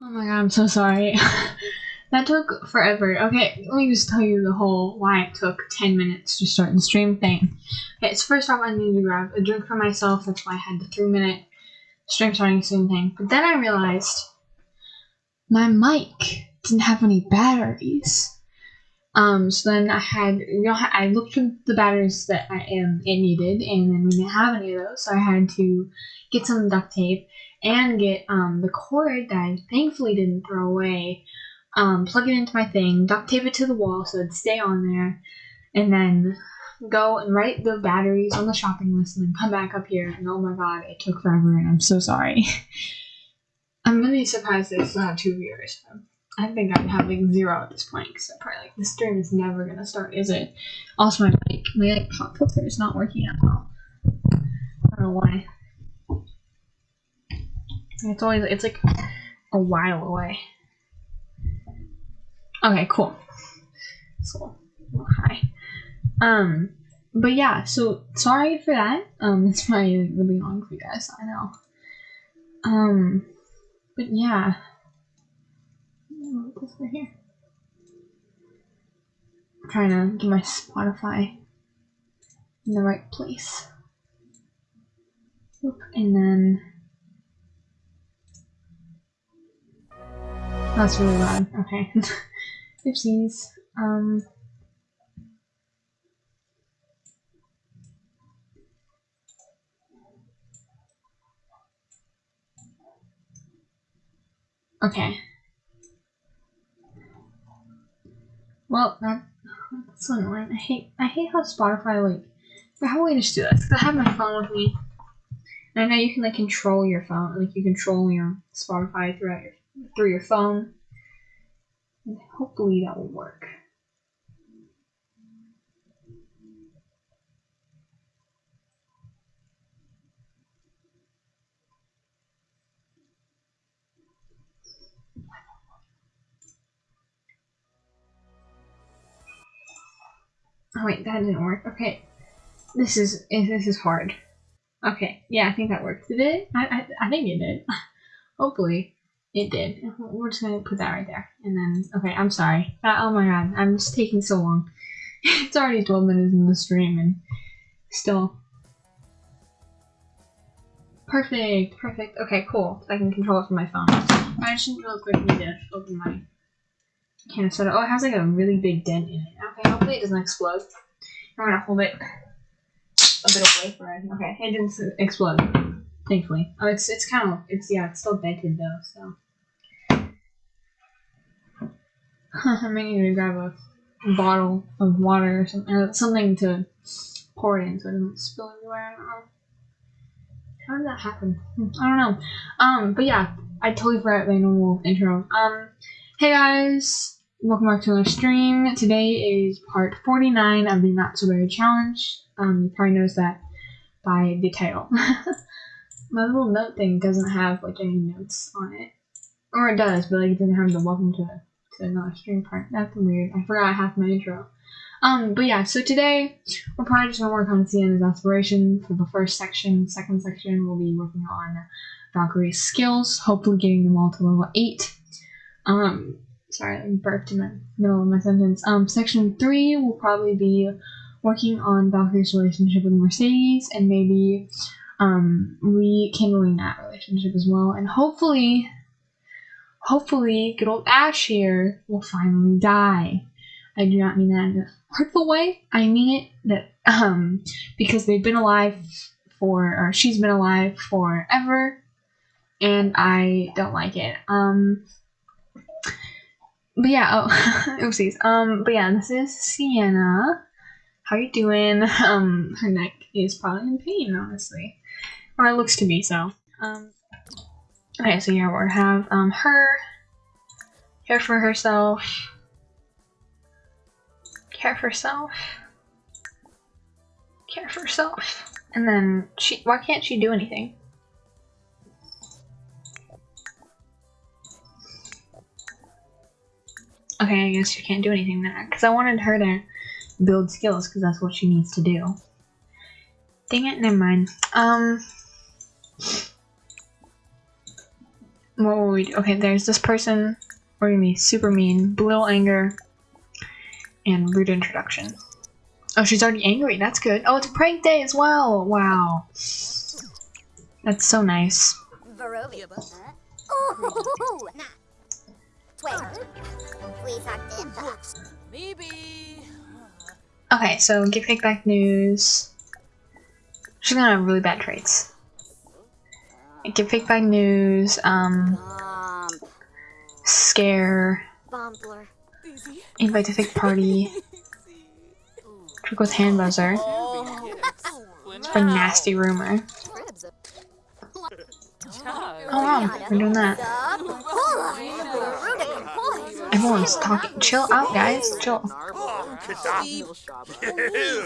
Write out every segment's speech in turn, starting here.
Oh my god, I'm so sorry. that took forever. Okay, let me just tell you the whole why it took 10 minutes to start the stream thing. Okay, so first off, I needed to grab a drink for myself. That's why I had the three minute stream starting soon thing. But then I realized my mic didn't have any batteries. Um, so then I had, you know, I looked for the batteries that I am it needed, and then we didn't have any of those, so I had to get some duct tape and get um the cord that I thankfully didn't throw away. Um, plug it into my thing, duct tape it to the wall so it'd stay on there, and then go and write the batteries on the shopping list, and then come back up here. And oh my god, it took forever, and I'm so sorry. I'm really surprised I still not two viewers. I think I'd have like zero at this point because I'm probably like this stream is never gonna start, is it? Also, my mic, my like pop filter is not working at all. I don't know why. It's always it's like a while away. Okay, cool. So, hi. Um, but yeah, so sorry for that. Um, it's probably really long for you guys. I know. Um, but yeah. This right here. I'm trying to get my Spotify in the right place. Oop, and then that's really loud. Okay. Oopsies. Um Okay. Well, that, that's annoying. I hate I hate how Spotify like how we just do this. Cause I have my phone with me, and I know you can like control your phone, like you control your Spotify throughout your through your phone. And hopefully that will work. Oh wait, that didn't work. Okay, this is eh, this is hard. Okay, yeah, I think that worked. Did it? I I, I think it did. Hopefully, it did. We're just gonna put that right there, and then okay. I'm sorry. Uh, oh my god, I'm just taking so long. it's already 12 minutes in the stream, and still. Perfect, perfect. Okay, cool. I can control it from my phone. I just real need to open my can of soda. Oh, it has like a really big dent in it. Okay, hopefully it doesn't explode. I'm gonna hold it a bit away for it. Okay, it didn't explode. Thankfully. Oh, it's it's kind of it's yeah, it's still dented though. So I'm gonna grab a bottle of water or something, uh, something to pour it in so it doesn't spill everywhere. I don't know. How did that happen? I don't know. Um, but yeah, I totally forgot my normal intro. Um, hey guys, welcome back to our stream. Today is part 49 of the Not So Berry Challenge. Um, you probably noticed that by the title. My little note thing doesn't have like any notes on it. Or it does, but like it doesn't have the welcome to, to another stream part. That's weird. I forgot half my intro. Um, but yeah, so today we're probably just gonna work on Sienna's aspiration for the first section. Second section we'll be working on Valkyrie's skills, hopefully getting them all to level 8. Um, sorry, I burped in the middle of my sentence. Um, section 3 will probably be working on Valkyrie's relationship with Mercedes and maybe um, rekindling that relationship as well. And hopefully, hopefully, good old Ash here will finally die. I do not mean that in a hurtful way. I mean it that um because they've been alive for or she's been alive forever and I don't like it. Um but yeah, oh oopsies. Um but yeah, this is Sienna. How you doing? Um her neck is probably in pain, honestly. Or it looks to be so. Um Okay, so yeah, we're have um her care for herself care for herself, care for herself, and then she. Why can't she do anything? Okay, I guess she can't do anything there because I wanted her to build skills because that's what she needs to do. Dang it, never mind. Um. What will we do? Okay, there's this person. We're gonna be super mean. Belittle anger. And rude introduction. Oh, she's already angry. That's good. Oh, it's a prank day as well. Wow. That's so nice. Okay, so give kickback news. She's gonna have really bad traits. Give by news. Um, scare. Invite to fake party. Trick with hand buzzer. For nasty rumor. Oh wow, we're doing that. Everyone's talking. Chill out, guys. Chill.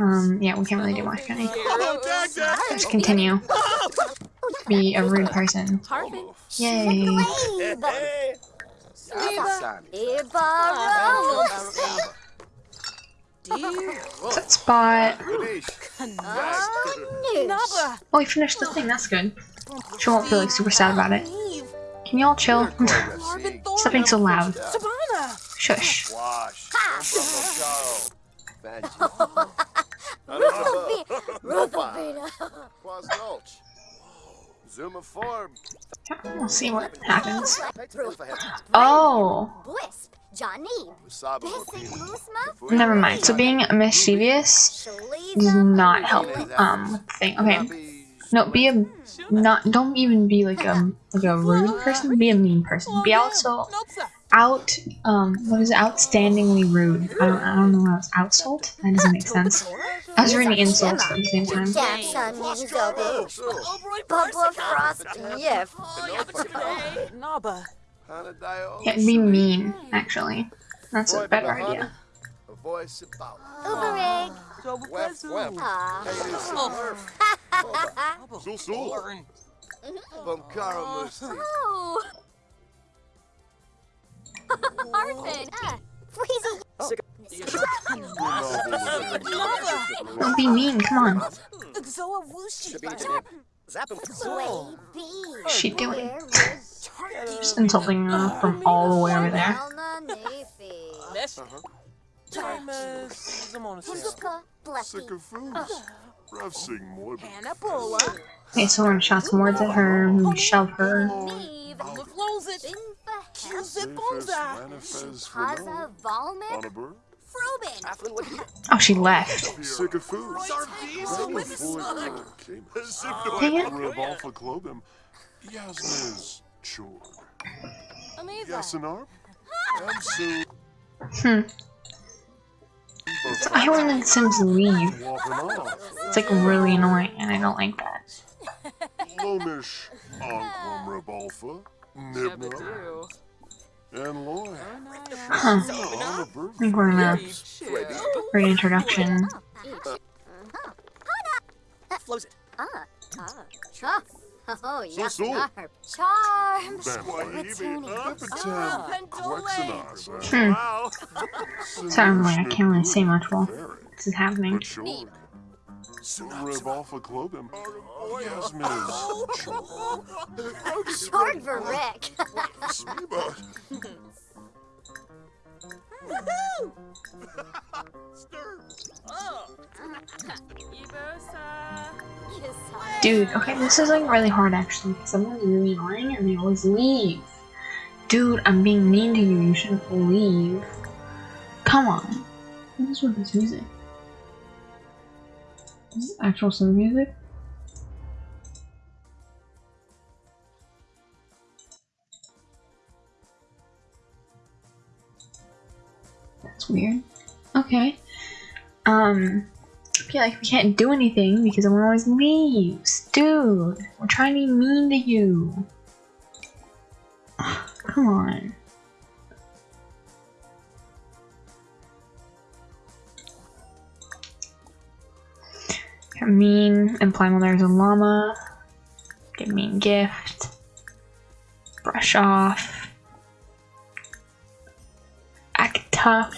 Um, yeah, we can't really do much, can we? Just continue. Be a rude person. Yay. Set spot. Oh, we finished the thing. That's good. She won't feel like super sad about it. Can y'all chill? Stop being so loud. Sabana. Shush. Wash. Zuma form. We'll see what happens. Oh, Wisp. Johnny. Never mind. So being mischievous does not help um thing. Okay, no, be a not. Don't even be like a like a rude person. Be a mean person. Be also out. Um, what is it? Outstandingly rude. I don't. I don't know how it's outsult. That doesn't make sense. I was reading insults at the same time. Yeah, be mean. Actually, that's a better idea. Wef, wef. Ah. Sul, sul. Bumkara Oh. Arfin. Freezy. Don't be mean. Come on. Zoa Wushi. Sway B. What's she doing? Where was Just insulting her from all the way over there. Elna Nefi? Mesh. Timus. Zamona. Suka Blessy. Sycophus. Ravsing Morbid. Okay, so gonna shots more to her. We shove her. Neve. Laflozit. Binfa Zip Zephys Bonza. Manifest Haza Valmik. Honour. Frobin. Oh, she left. Dang it. Revolfa Clobim. Yasmiz. Chor. Yasinarp. Amsu. Hmm. I when the Sims leave. It's like really annoying, and I don't like that. Lomish. Anquam Revolfa. Nibna. And Loy. Huh. On a bird. I think we're gonna great introduction. Ah. Ah. Ah. Oh, yeah. so. Charms. Hmm. Sorry, I'm like, I can't really say much while this is happening. Revolfa Clobim. Yasmiz. Chor. Short for Rick. Smiba. Dude, okay, this is like really hard actually, someone's really annoying and they always leave. Dude, I'm being mean to you, you shouldn't leave. Come on. What is with this music? Is actual Sim music? That's weird. Okay. Um, I feel like we can't do anything because everyone always leaves. Dude, we're trying to be mean to you. Come on. Mean, imply when there's a llama. Get mean gift. Brush off. Act tough.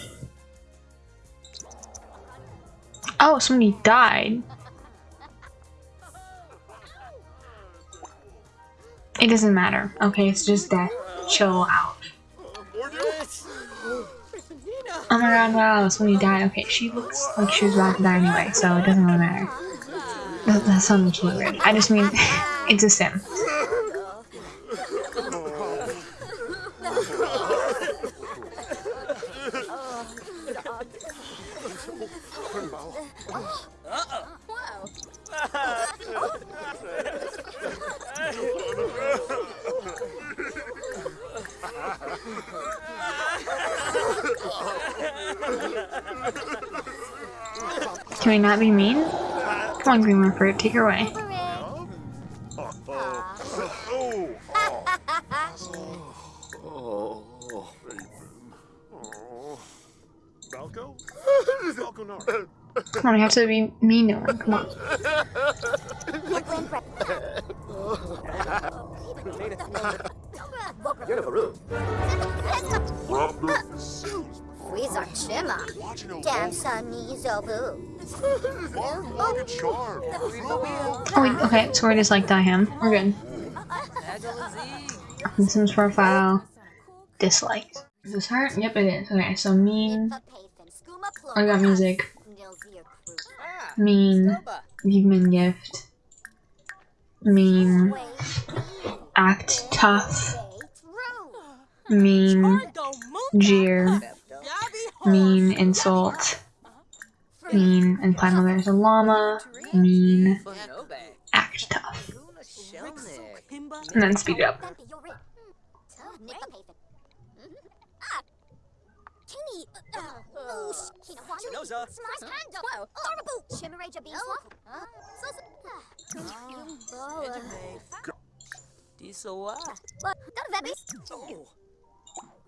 Oh, somebody died. It doesn't matter. Okay, it's just death. Chill out. Oh my god, wow, it's when you died. Okay, she looks like she was about to die anyway, so it doesn't really matter. That, sounds really weird. I just mean, it's a sim. Can we not be mean? Come on, Green Fruit, take her away. Oh, Raven. Oh. Balco? Balco Nar. Come on, we have to be mean to him. Come on. Robert Zeus. Wizard Shimmer. Damn sunny Zobu. Barn Rocket Charm. Oh, wait, okay, so we're just like die him. We're good. Sims profile. Disliked. Is this her? Yep, it is. Okay, so mean. I got music. Mean. Human gift. Mean. Act tough. Mean. Jeer. Mean. Insult. Mean. And finally there's a llama. Mean. Act tough. And then speed it up.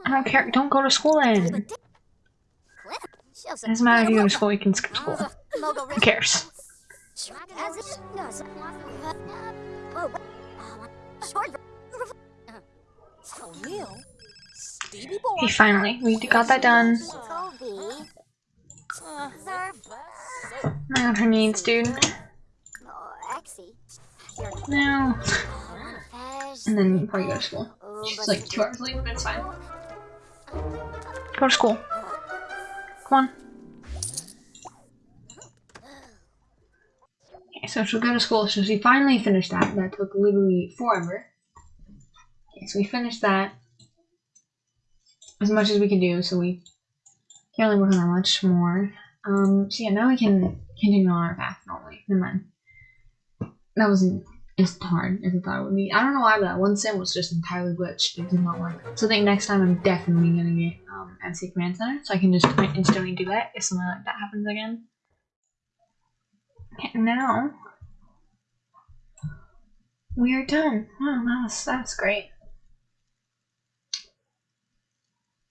I don't care. Don't go to school then. It doesn't matter if you go to school, you can skip school. Who cares? Stevie boy. Okay, finally. We got that done. I got her needs, dude. No. And then you probably go to school. She's like two hours late, but it's fine. Go to school. Come on. Okay, so she'll go to school. So she finally finished that. That took literally forever. Okay, so we finished that as much as we can do. So we can't really work on that much more. Um, so yeah, now we can continue on our path normally. Never mind. That wasn't as hard as I thought it would be. I don't know why, but that one sim was just entirely glitched. It did not work. So I think next time I'm definitely gonna get um, MC Command Center, so I can just instantly do that if something like that happens again. Okay, now we are done. Wow, that's that's great.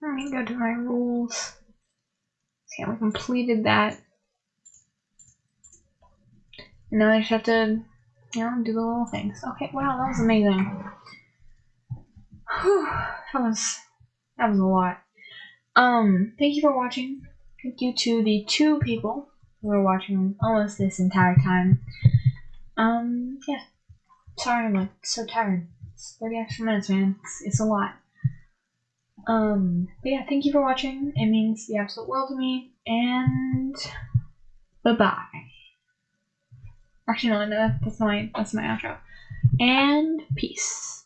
Let me go to my rules. Okay, we completed that. Now I just have to, you know, do the little things. Okay, wow, that was amazing. Whew, that was that was a lot. Um, thank you for watching. Thank you to the two people who were watching almost this entire time. Um, yeah. Sorry, I'm like so tired. It's 30 extra minutes, man. It's, it's a lot. Um, but yeah, thank you for watching. It means the absolute world to me. And bye bye. Actually, no, no, that's my that's my outro. And peace.